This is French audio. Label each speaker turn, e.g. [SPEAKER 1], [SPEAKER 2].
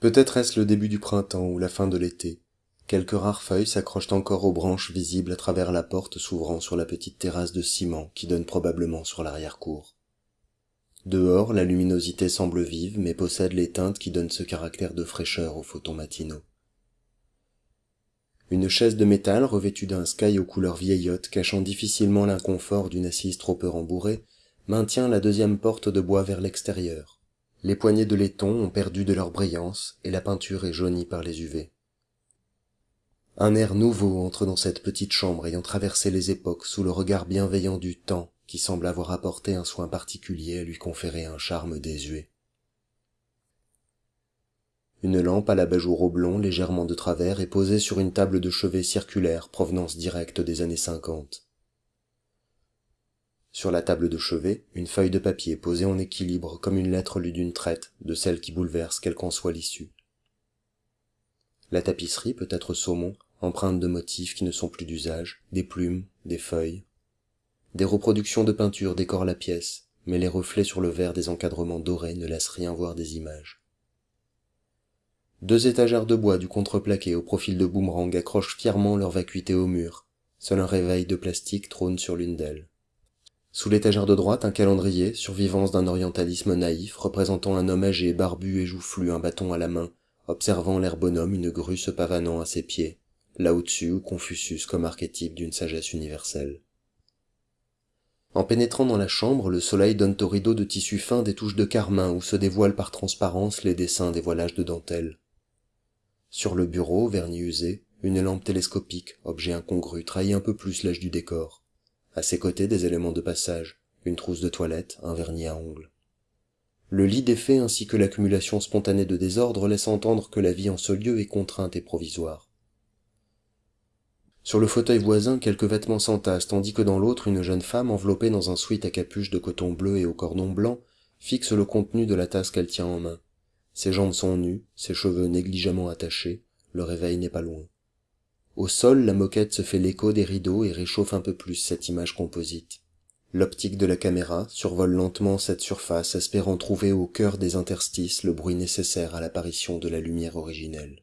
[SPEAKER 1] peut-être est-ce le début du printemps ou la fin de l'été. Quelques rares feuilles s'accrochent encore aux branches visibles à travers la porte s'ouvrant sur la petite terrasse de ciment qui donne probablement sur l'arrière-cour. Dehors la luminosité semble vive mais possède les teintes qui donnent ce caractère de fraîcheur aux photons matinaux. Une chaise de métal revêtue d'un sky aux couleurs vieillottes cachant difficilement l'inconfort d'une assise trop peu rembourrée maintient la deuxième porte de bois vers l'extérieur les poignées de laiton ont perdu de leur brillance et la peinture est jaunie par les uv un air nouveau entre dans cette petite chambre ayant traversé les époques sous le regard bienveillant du temps qui semble avoir apporté un soin particulier à lui conférer un charme désuet. Une lampe à l'abat-jour oblong légèrement de travers est posée sur une table de chevet circulaire provenance directe des années cinquante sur la table de chevet une feuille de papier posée en équilibre comme une lettre lue d'une traite de celle qui bouleverse quelle qu'en soit l'issue. La tapisserie peut être saumon empreinte de motifs qui ne sont plus d'usage des plumes des feuilles. Des reproductions de peintures décorent la pièce mais les reflets sur le verre des encadrements dorés ne laissent rien voir des images. Deux étagères de bois du contreplaqué au profil de boomerang accrochent fièrement leur vacuité au mur. Seul un réveil de plastique trône sur l'une d'elles sous l'étagère de droite un calendrier survivance d'un orientalisme naïf représentant un homme âgé barbu et joufflu un bâton à la main observant l'air bonhomme une grue se pavanant à ses pieds là au-dessus confucius comme archétype d'une sagesse universelle. En pénétrant dans la chambre le soleil donne aux rideaux de tissu fin des touches de carmin où se dévoilent par transparence les dessins des voilages de dentelle. Sur le bureau vernis usé une lampe télescopique objet incongru trahit un peu plus l'âge du décor à ses côtés des éléments de passage une trousse de toilette un vernis à ongles. Le lit défait ainsi que l'accumulation spontanée de désordre laissent entendre que la vie en ce lieu est contrainte et provisoire. Sur le fauteuil voisin quelques vêtements s'entassent tandis que dans l'autre une jeune femme enveloppée dans un sweat à capuche de coton bleu et au cordon blanc fixe le contenu de la tasse qu'elle tient en main. Ses jambes sont nues ses cheveux négligemment attachés le réveil n'est pas loin au sol la moquette se fait l'écho des rideaux et réchauffe un peu plus cette image composite. L'optique de la caméra survole lentement cette surface espérant trouver au cœur des interstices le bruit nécessaire à l'apparition de la lumière originelle